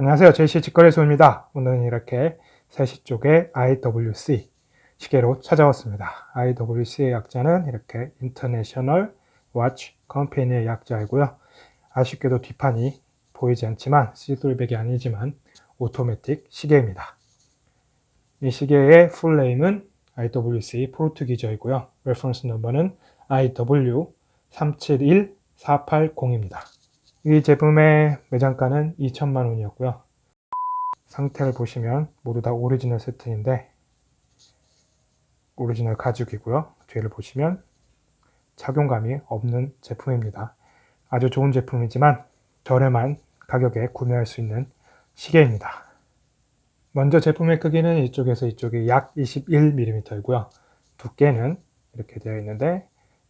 안녕하세요. JC 직거래소입니다. 오늘은 이렇게 3시 쪽에 IWC 시계로 찾아왔습니다. IWC의 약자는 이렇게 International Watch Company의 약자이고요. 아쉽게도 뒷판이 보이지 않지만 see-through back이 아니지만 오토매틱 시계입니다. 이 시계의 full name은 IWC 포르투기저이고요. reference number는 IW371480입니다. 이 제품의 매장가는 2천만 원이었고요. 상태를 보시면 모두 다 오리지널 세트인데 오리지널 가죽이고요. 뒤를 보시면 착용감이 없는 제품입니다. 아주 좋은 제품이지만 저렴한 가격에 구매할 수 있는 시계입니다. 먼저 제품의 크기는 이쪽에서 이쪽이 약 21mm이고요. 두께는 이렇게 되어 있는데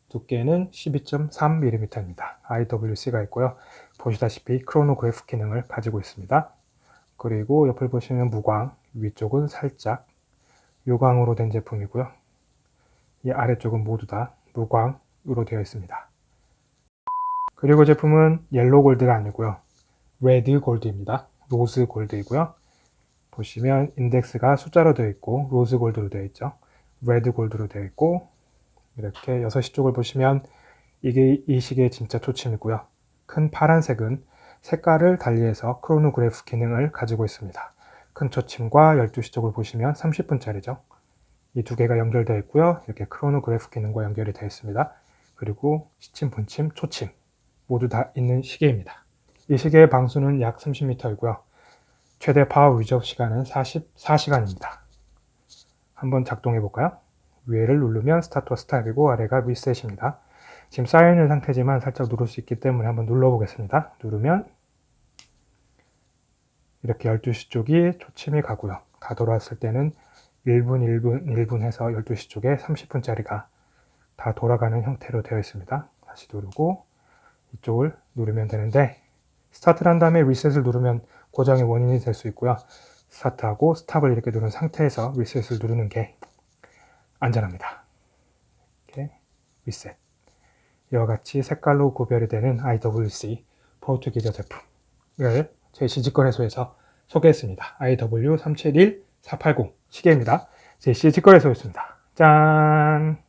두께는 12.3mm입니다. IWC가 있고요. 보시다시피 크로노그래프 기능을 가지고 있습니다. 그리고 옆을 보시면 무광, 위쪽은 살짝 유광으로 된 제품이고요. 이 아래쪽은 모두 다 무광으로 되어 있습니다. 그리고 제품은 yellow gold가 아니고요. red gold입니다. rose gold이고요. 보시면 인덱스가 숫자로 되어 있고 rose gold로 되어 있죠. red gold로 되어 있고 이렇게 6시 쪽을 보시면 이게 이 시계의 진짜 초침이고요. 큰 파란색은 색깔을 달리해서 크로노그래프 기능을 가지고 있습니다. 큰 초침과 12시 쪽을 보시면 30분짜리죠. 이 두 개가 연결되어 있고요. 이렇게 크로노그래프 기능과 연결이 되어 있습니다. 그리고 시침, 분침, 초침 모두 다 있는 시계입니다. 이 시계의 방수는 약 30m이고요. 최대 power reserve 시간은 44시간입니다. 한번 작동해 볼까요? 위에를 누르면 스타트와 스탑이고 아래가 리셋입니다. 지금 싸여있는 상태지만 살짝 누를 수 있기 때문에 한번 눌러보겠습니다. 누르면 이렇게 12시 쪽이 초침이 가고요. 다 돌아왔을 때는 1분, 1분, 1분 해서 12시 쪽에 30분짜리가 다 돌아가는 형태로 되어 있습니다. 다시 누르고 이쪽을 누르면 되는데 스타트를 한 다음에 리셋을 누르면 고장의 원인이 될 수 있고요. 스타트하고 스탑을 이렇게 누른 상태에서 리셋을 누르는 게 안전합니다. 이렇게 리셋. 이와 같이 색깔로 구별이 되는 IWC 포르투기저 제품을 JC 직거래소에서 소개했습니다. IW371480 시계입니다. JC 직거래소였습니다. 짠!